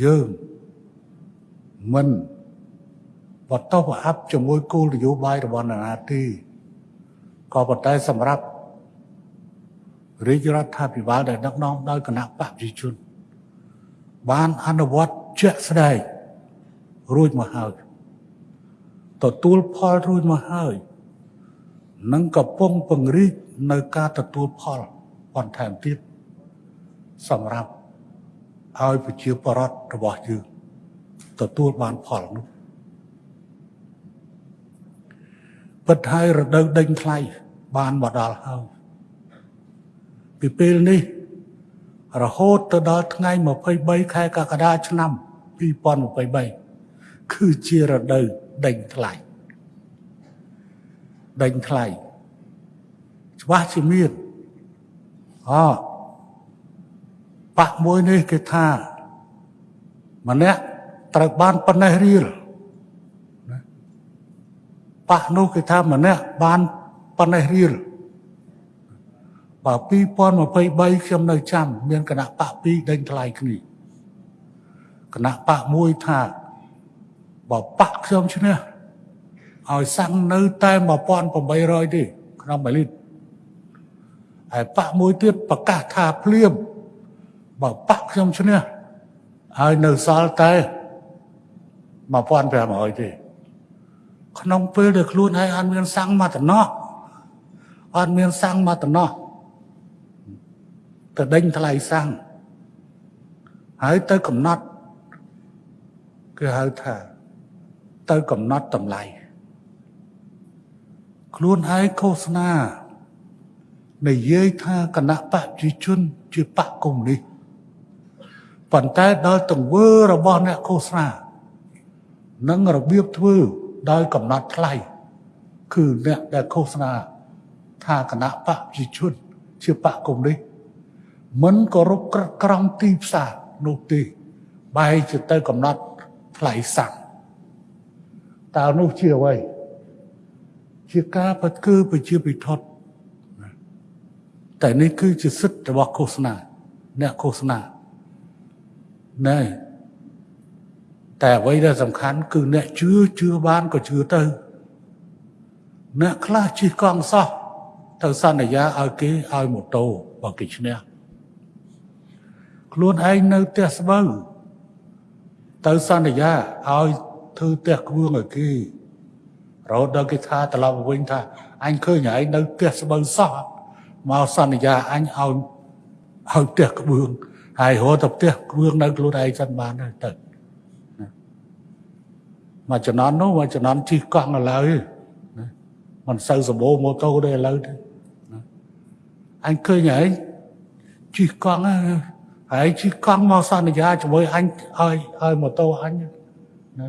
យើងមិនបតោបអាប់ជាមួយគោលនយោបាយរបស់នរណាទេក៏ប៉ុន្តែសម្រាប់រាជរដ្ឋាភិបាលដែលដឹកនាំដោយគណៈបកប្រជាជន បានអនុវត្តជាក់ស្ដែងរួចមកហើយទទួលផលរួចមកហើយនឹងកំពុងពង្រីកនៅការទទួលផលបន្ថែមទៀតសម្រាប់ ឲ្យប្រជាពលរដ្ឋរបស់យើងទទួលបានផលនោះពិតហើយរដូវដេញថ្លៃបានមកដល់ហើយពីពេលនេះរហូតទៅដល់ថ្ងៃ23ខែកក្កដាឆ្នាំ2023គឺជារដូវដេញថ្លៃដេញថ្លៃច្បាស់ជាមានអ ប៉ះមួយនេះគេថាម្នាក់ត្រូវបានប៉ុណ្ណេះរៀលប៉ះនោះគេថាម្នាក់បានប៉ុណ្ណេះរៀលបើ2023ខ្ញុំនៅចាំមានគណៈបក2ដេញថ្លៃគ្នាគណៈបកមួយថាបើបកខ្ញុំឈ្នះឲ្យសាំងនៅតែ1800ទេក្នុង1លីត្រហើយបកមួយទៀតប្រកាសថាភ្លាម បើបកខ្ញុំឈ្នះហើយនៅសល់តែ1500ទេក្នុងពេលដែលខ្លួនឯងអត់មានសាំងមកតំណោះអត់មានសាំងមកតំណោះទៅដេញថ្លៃសាំងហើយទៅកំណត់គឺហៅថាទៅកំណត់តម្លៃខ្លួនឯងឃោសនានិយាយថាគណៈបព្វជិជនជាបកកុម្មុយនីស ប៉ុន្តែដល់ទង្វើរបស់អ្នកឃោសនានិងរបៀបធ្វើដោយកំណត់ថ្លៃគឺអ្នកដែលឃោសនាថាគណៈបព្វជិជនជាបកកុម្មុយនីសមិនគោរពក្រឹតក្រមទីផ្សារនោះទេបែរជាទៅកំណត់ថ្លៃសាំងតើនោះជាអ្វីជាការបត់គឺប្រជាពិធដ្ឋតែនេះគឺជាសិទ្ធិរបស់ឃោសនាអ្នកឃោសនា ណែតែអ្វីដែលសំខាន់គឺអ្នកជឿជឿបានក៏ជឿទៅអ្នកខ្លះជិះកង់សោះទៅសន្យាឲ្យគេឲ្យម៉ូតូបើគេឈ្នះខ្លួនឯងនៅផ្ទះស្បូវទៅសន្យាឲ្យធ្វើផ្ទះគ្រឿងឲ្យគេរហូតដល់គេថាត្រឡប់មកវិញថាអញឃើញឯងនៅផ្ទះស្បូវសោះមកសន្យាអញឲ្យឲ្យផ្ទះក្បឿង ហើយរហូតទៅផ្ទះគ្រឿងនៅខ្លួនឯងសិនបានទៅមកចំនួននោះមកចំនួនជិះកង់ឥឡូវណាមិនសូវសម្បូរម៉ូតូទេឥឡូវទេអញឃើញហើយជិះកង់ហើយជិះកង់មកសន្យាជាមួយអញឲ្យឲ្យម៉ូតូអញណា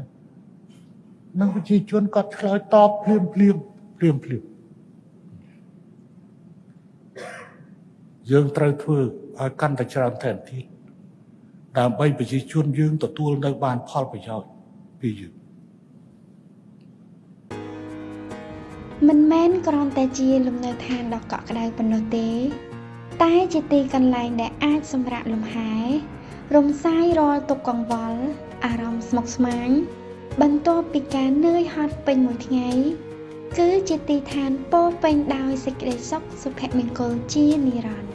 នឹងប្រជាជនគាត់ឆ្លើយតបភ្លាមភ្លាមភ្លាមភ្លាម យើងត្រូវធ្វើឲ្យកាន់តែច្រើនថែមទៀតដើម្បីប្រជាជនយើងទទួលនៅបានផលប្រយោជន៍ពីយើងមិនមែនគ្រាន់តែជាលំនៅឋានដ៏កក់ក្ដៅប៉ុណ្ណោះទេ តែជាទីកន្លែងដែលអាចសម្រាកលំហែរំសាយរាល់ទុក្ខកង្វល់អារម្មណ៍ស្មុគស្មាញបន្ទាប់ពីការនឿយហត់ពេញមួយថ្ងៃគឺជាទីឋានពោពេញដោយសេចក្តីសុខសុភមង្គលជានិរន្តរ៍